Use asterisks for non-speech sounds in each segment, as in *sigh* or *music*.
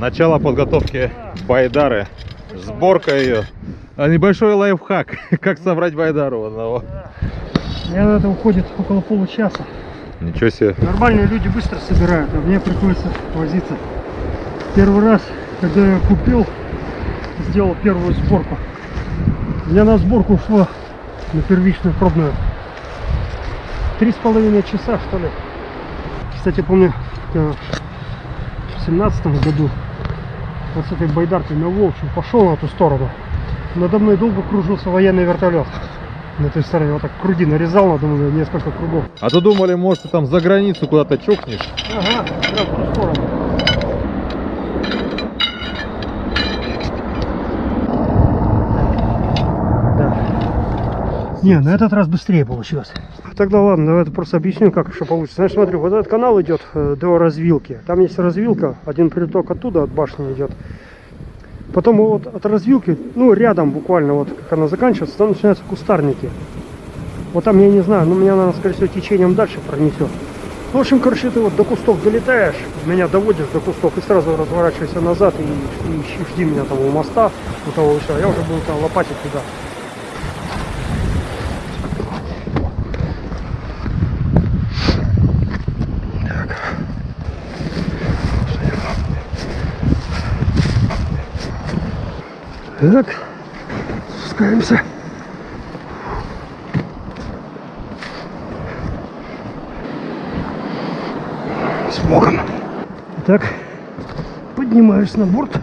Начало подготовки байдары. Сборка ее. А небольшой лайфхак. *laughs* Как собрать байдару одного. Мне на это уходит около получаса. Ничего себе. Нормальные люди быстро собирают, а мне приходится возиться. Первый раз, когда я купил, сделал первую сборку. У меня на сборку ушло на первичную пробную три с половиной часа, что ли. Кстати, помню, в семнадцатом году вот с этой байдаркой на Волчью пошел на ту сторону. Надо мной долго кружился военный вертолет. На той стороне вот так круги нарезал надо мной несколько кругов. А то думали, может, ты там за границу куда-то чокнешь. Ага, прям в ту сторону. Не, на этот раз быстрее получилось. Тогда ладно, давай я просто объясню, как еще получится. Значит, смотри, вот этот канал идет э, до развилки. Там есть развилка, один приток оттуда, от башни идет. Потом вот от развилки, ну, рядом буквально, вот как она заканчивается, там начинаются кустарники. Вот там, я не знаю, ну, меня, наверное, скорее всего, течением дальше пронесет. Ну, в общем, короче, ты вот до кустов долетаешь, меня доводишь до кустов и сразу разворачивайся назад и, и ищи- жди меня там у моста, у того и всё. Я уже буду там лопатить туда. Так, спускаемся. С Богом. Так, поднимаюсь на борт.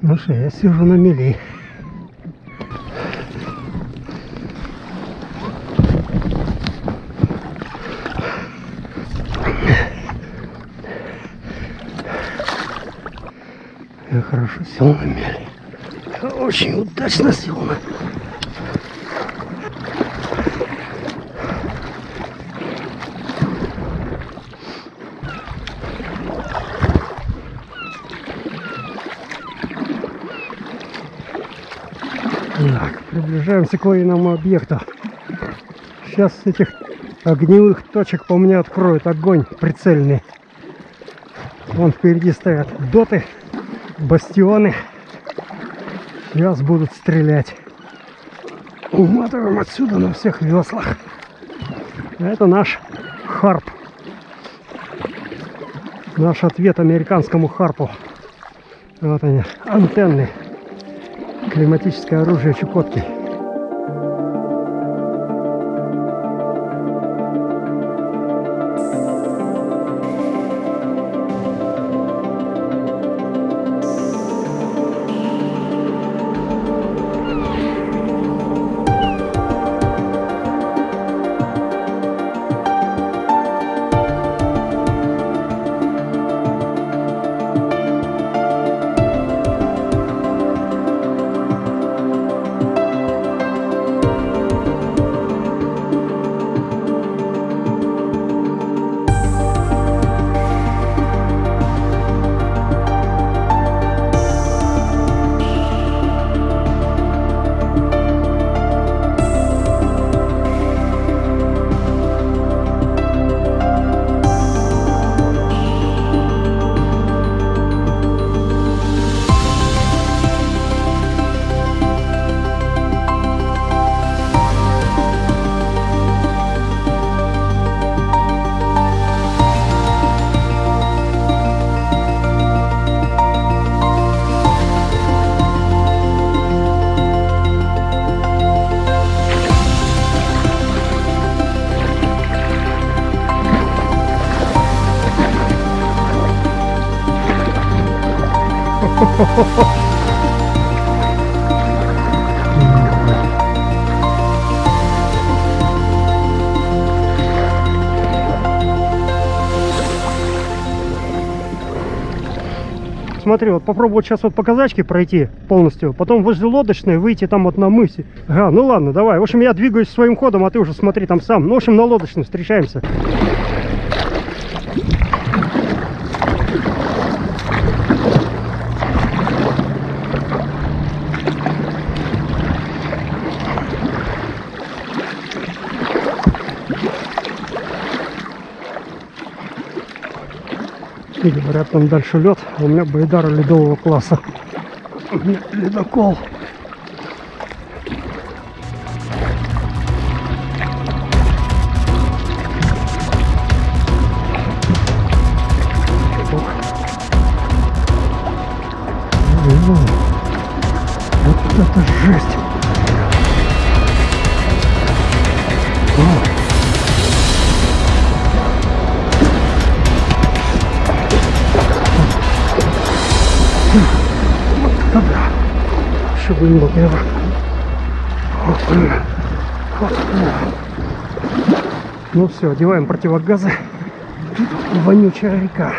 Ну что, я сижу на мели. Я хорошо сел на мели. Очень удачно сел на Так, приближаемся к военному объекту. Сейчас с этих огневых точек по мне откроют огонь прицельный. Вон впереди стоят доты, бастионы. Сейчас будут стрелять. Уматываем отсюда на всех веслах. Это наш харп. Наш ответ американскому харпу. Вот они, антенны. Климатическое оружие Чукотки. *laughs* Смотри, вот попробую сейчас вот по казачке пройти полностью, потом возле лодочной выйти там вот на мысе. Ага, ну ладно, давай. В общем, я двигаюсь своим ходом, а ты уже смотри там сам. Ну, в общем, на лодочной встречаемся. И говорят, там дальше лед, а у меня байдара ледового класса. У меня ледокол. Вот это жесть. Еще глубоко. Вот. Вот. Ну все, одеваем противогазы. Тут вонючая река.